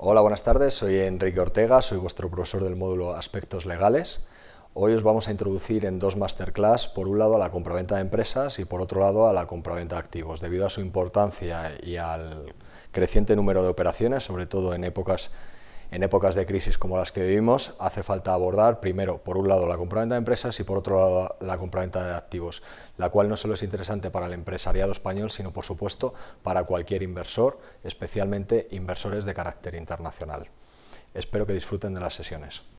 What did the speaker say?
Hola, buenas tardes. Soy Enrique Ortega, soy vuestro profesor del módulo Aspectos Legales. Hoy os vamos a introducir en dos masterclass, por un lado a la compraventa de empresas y por otro lado a la compraventa de activos. Debido a su importancia y al creciente número de operaciones, sobre todo en épocas en épocas de crisis como las que vivimos, hace falta abordar primero, por un lado, la compraventa de empresas y por otro lado, la compraventa de activos, la cual no solo es interesante para el empresariado español, sino por supuesto para cualquier inversor, especialmente inversores de carácter internacional. Espero que disfruten de las sesiones.